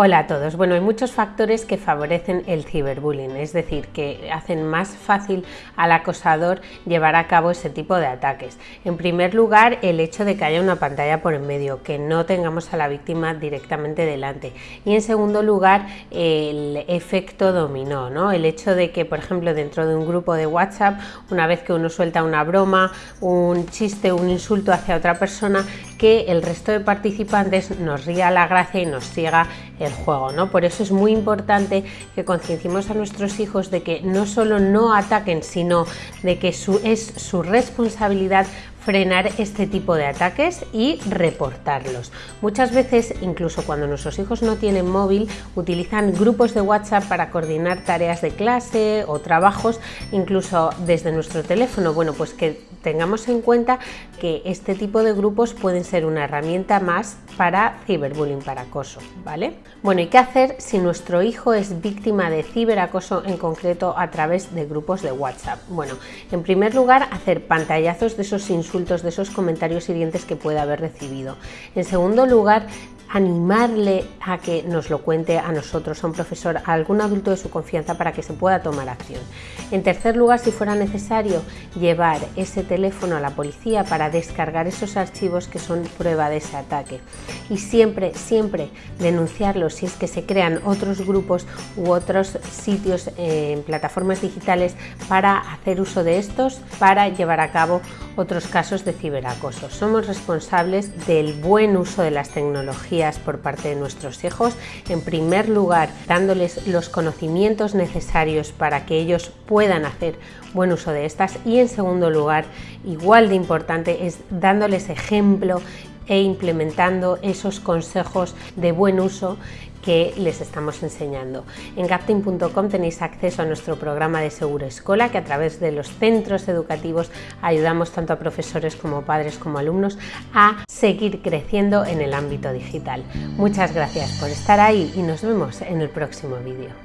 Hola a todos. Bueno, hay muchos factores que favorecen el ciberbullying, es decir, que hacen más fácil al acosador llevar a cabo ese tipo de ataques. En primer lugar, el hecho de que haya una pantalla por en medio, que no tengamos a la víctima directamente delante. Y en segundo lugar, el efecto dominó, ¿no? El hecho de que, por ejemplo, dentro de un grupo de WhatsApp, una vez que uno suelta una broma, un chiste, un insulto hacia otra persona, que el resto de participantes nos ría la gracia y nos siga el juego. ¿no? Por eso es muy importante que concienciemos a nuestros hijos de que no solo no ataquen, sino de que es su responsabilidad frenar este tipo de ataques y reportarlos. Muchas veces, incluso cuando nuestros hijos no tienen móvil, utilizan grupos de WhatsApp para coordinar tareas de clase o trabajos, incluso desde nuestro teléfono. Bueno, pues que tengamos en cuenta que este tipo de grupos pueden ser una herramienta más para ciberbullying, para acoso, ¿vale? Bueno, ¿y qué hacer si nuestro hijo es víctima de ciberacoso en concreto a través de grupos de WhatsApp? Bueno, en primer lugar, hacer pantallazos de esos insultos de esos comentarios hirientes que pueda haber recibido. En segundo lugar, animarle a que nos lo cuente a nosotros, a un profesor, a algún adulto de su confianza para que se pueda tomar acción. En tercer lugar, si fuera necesario, llevar ese teléfono a la policía para descargar esos archivos que son prueba de ese ataque. Y siempre, siempre denunciarlo si es que se crean otros grupos u otros sitios en plataformas digitales para hacer uso de estos, para llevar a cabo otros casos de ciberacoso. Somos responsables del buen uso de las tecnologías por parte de nuestros hijos. En primer lugar, dándoles los conocimientos necesarios para que ellos puedan hacer buen uso de estas. Y en segundo lugar, igual de importante, es dándoles ejemplo e implementando esos consejos de buen uso que les estamos enseñando. En gapting.com tenéis acceso a nuestro programa de Seguro Escola que a través de los centros educativos ayudamos tanto a profesores como padres como alumnos a seguir creciendo en el ámbito digital. Muchas gracias por estar ahí y nos vemos en el próximo vídeo.